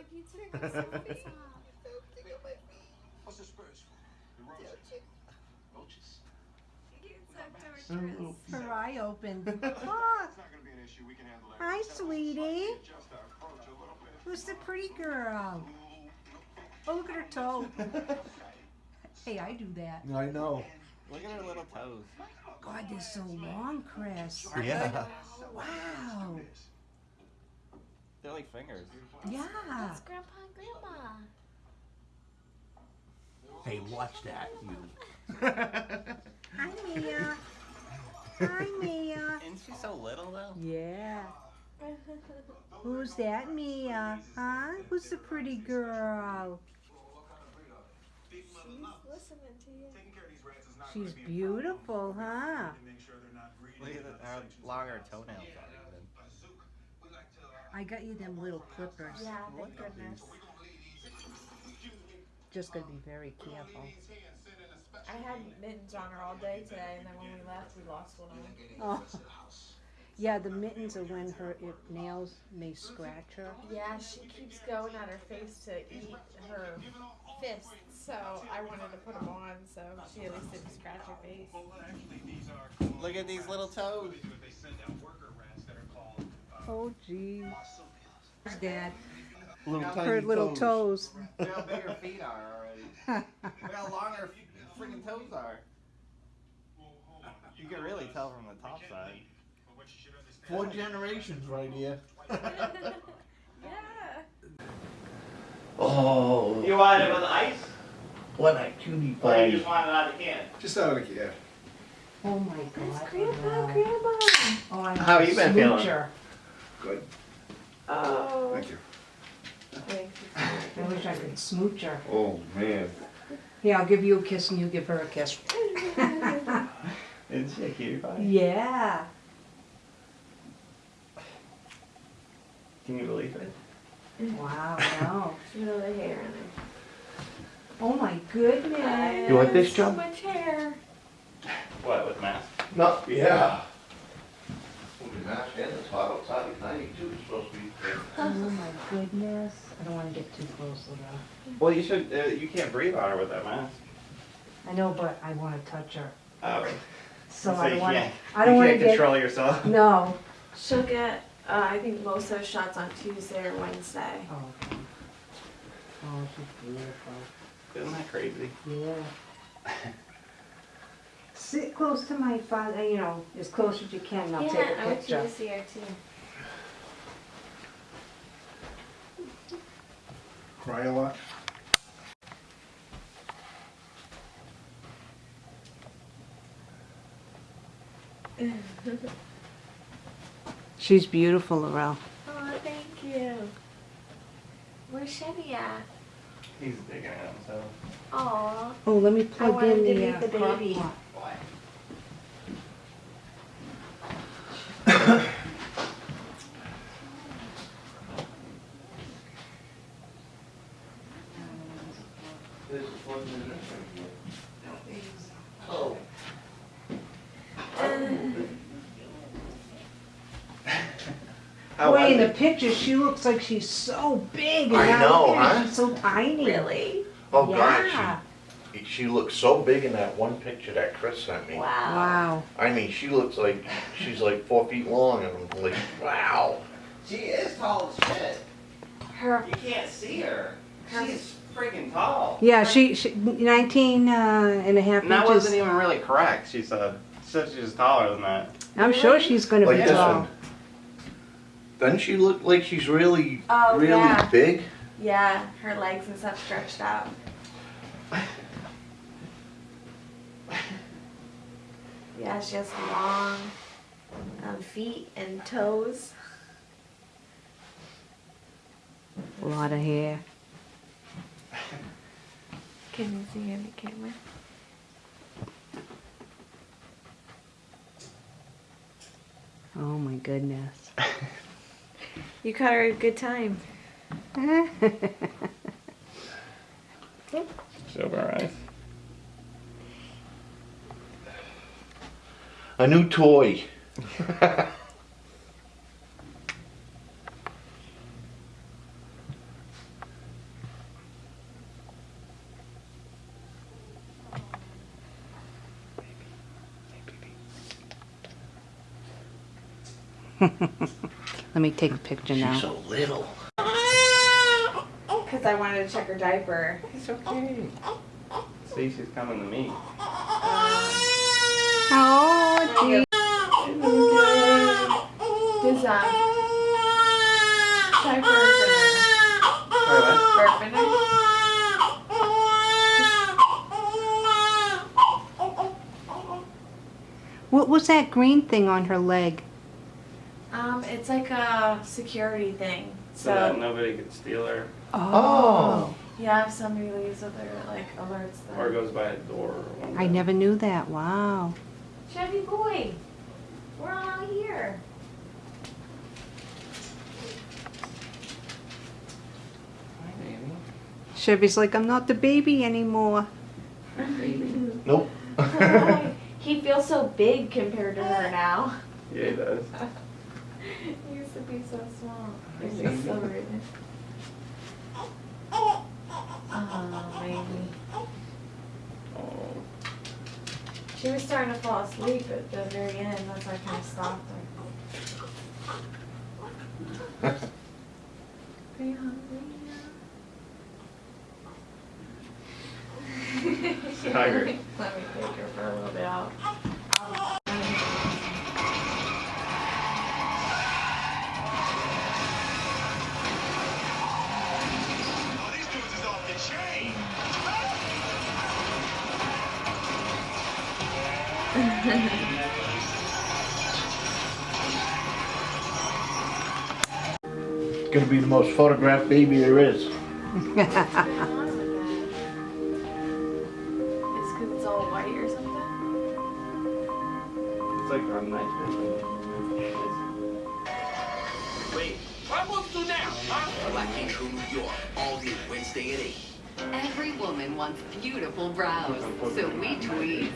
What's the spurs for? The roaches. Roaches. So little Her eye opened. Oh, It's not gonna be an issue. We can handle that. Hi, sweetie. slightly adjust our approach a little bit. who's the pretty girl? Oh, look at her toe. Hey, I do that. I know. Look at her little toes. God, they're so long, Chris. Yeah. Wow. They're like fingers. Yeah. That's Grandpa and Grandma. Hey, watch that, you. Hi, Mia. Hi, Mia. Isn't she so little though? Yeah. Who's that, Mia? Huh? Who's the pretty girl? She's listening to you. Taking care of these rats is not She's gonna be a beautiful, huh? problem. Make sure they're not breeding Look at in the, how long her toenails are. even. We like to, uh, I got you them little clippers. Yeah, thank goodness. Just gotta be very careful. I had mittens on her all day today, and then when we left, we lost one of them. Oh. Yeah, the mittens are when her if nails may scratch her. Yeah, she keeps going at her face to eat her fists, so I wanted to put them on so she at least didn't scratch her face. Well, actually, these are. Look at these little toes. Oh, geez. marsupials. Dad, Little Her tiny her little toes. Look how big her feet are already. Look how long her freaking toes are. Well, hold on. You can really tell from the top side. But what you should understand- Four generations right here. Yeah. Oh, You want it with ice? what a cutie Or you just want it out of the can? Just out of the can. Oh my That's God. Grandpa, wow. Grandma. Oh, I'm How a you been feeling? Smoocher. Good. Oh. Thank you. Thank you. I wish I could smooch her. Oh, man. Here, I'll give you a kiss and you give her a kiss. Isn't she a cutie pie? yeah. Can you believe it? Wow, I know. You know the hair in her. Oh my goodness. You want this, So John? much hair. What, with mask? No, yeah. Mask and it's hot outside at it's supposed to be. Oh my goodness. I don't want to get too close to her. Well, you should, uh, you can't breathe on her with that mask. I know, but I want to touch her. Oh. So, So I you don't want to. can't- I don't you want to can't get. control yourself. No. She'll get, uh, I think most of those shots on Tuesday or Wednesday. Oh, okay. Oh, she's beautiful. Isn't that crazy? Yeah. Sit close to my father, you know, as close as you can, and I'll take yeah, I a want you picture. to see her too. Cry a lot? She's beautiful, Laurel. Oh, thank you. Where's Chevy at? He's digging it himself. Aw. Oh, let me plug want him in to the, meet uh, the baby. pot. This is one minute. Oh, How Boy, in the it? picture, she looks like she's so big. and I now know, look huh? She's so tiny. Really? oh Yeah. God, she, she looks so big in that one picture that Chris sent me. Wow. Wow. I mean, she looks like, she's like four feet long and I'm like, wow. She is tall as shit. Her, You can't see her. She's freaking tall. Yeah, she, she 19 uh, and a half And that inches. wasn't even really correct. She said, she said she was taller than that. I'm sure she's going to Like be this tall. one. Doesn't she look like she's really, Oh, really yeah. big? yeah, her legs and stuff stretched out. Yeah, she has long um, feet and toes. A lot of hair. Can you see in the camera? Oh my goodness. You caught her a good time. Show her eyes. A new toy. Let me take a picture now. She's so little. Because I wanted to check her diaper. It's okay. See, she's coming to me. Oh, gee. Does um diaper Sorry, what? burp? What was that green thing on her leg? Um, it's like a security thing. So that nobody could steal her Oh. yeah, if somebody leaves with her, like alerts them. or goes by a door or one. I never knew that. Wow. Chevy boy, we're all out here. Hi, baby. Chevy's like, I'm not the baby anymore. Nope. he feels so big compared to her now. Yeah, he does. He used to be so small. He's so rude. Oh, baby. Oh. She was starting to fall asleep at the very end. That's why I kind of stopped her. It's gonna be the most photographed baby there is. It's because it's all white or something? It's like on night Wait, what wants to now, huh? Black King True New York, all new Wednesday at 8. Every woman wants beautiful brows, so we tweeze.